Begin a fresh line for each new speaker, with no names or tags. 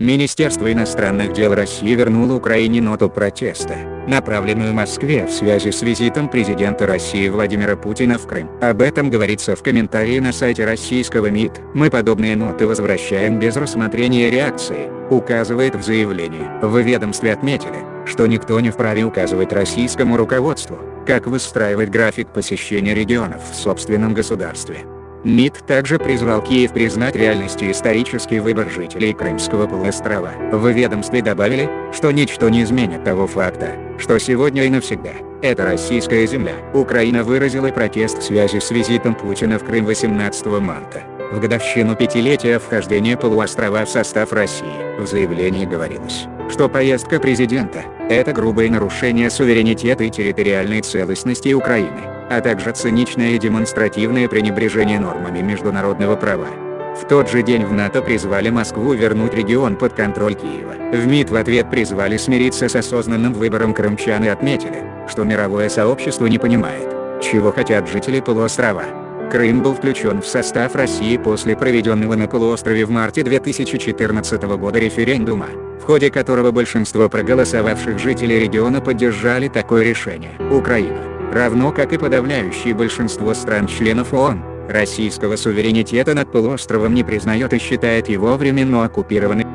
Министерство иностранных дел России вернуло Украине ноту протеста, направленную Москве в связи с визитом президента России Владимира Путина в Крым. Об этом говорится в комментарии на сайте российского МИД. Мы подобные ноты возвращаем без рассмотрения реакции, указывает в заявлении. В ведомстве отметили, что никто не вправе указывать российскому руководству, как выстраивать график посещения регионов в собственном государстве. МИД также призвал Киев признать реальностью исторический выбор жителей Крымского полуострова. В ведомстве добавили, что ничто не изменит того факта, что сегодня и навсегда, это российская земля. Украина выразила протест в связи с визитом Путина в Крым 18 марта, в годовщину пятилетия вхождения полуострова в состав России. В заявлении говорилось, что поездка президента – это грубое нарушение суверенитета и территориальной целостности Украины а также циничное и демонстративное пренебрежение нормами международного права. В тот же день в НАТО призвали Москву вернуть регион под контроль Киева. В МИД в ответ призвали смириться с осознанным выбором крымчан и отметили, что мировое сообщество не понимает, чего хотят жители полуострова. Крым был включен в состав России после проведенного на полуострове в марте 2014 года референдума, в ходе которого большинство проголосовавших жителей региона поддержали такое решение. Украина равно как и подавляющее большинство стран-членов ООН, российского суверенитета над полуостровом не признает и считает его временно оккупированным.